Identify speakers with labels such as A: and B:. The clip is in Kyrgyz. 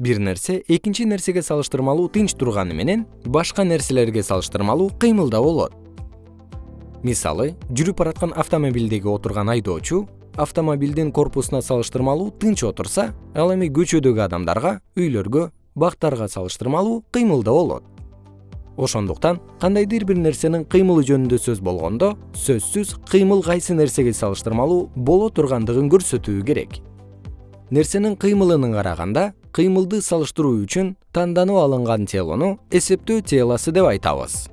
A: бир нерсе экинчи нерсеге салыштырмалуу тынч турганы менен башка нерселерге салыштырмалуу кыймылда болот. Мисалы жүрүп бараткан автомобилдеги отурган айдоочу автомобилдин корпусуна салыштырмалуу тынч отурса ал эми көчөдөгү адамдарга үйлөргө бактарга салыштырмалуу кыймылда болот. Ошондуктан кандайдыр бир нерсенин кыймылы жөнүндө сөз болгондо сөзсүз кыймыл кайсы нерсеге салыштырмалуу боло тургандыгын көрсөтүү керек нерсенин кыймылына караганда кыймылды салыштыруу үчүн танданып алынган телону эсептөө телосы деп айтабыз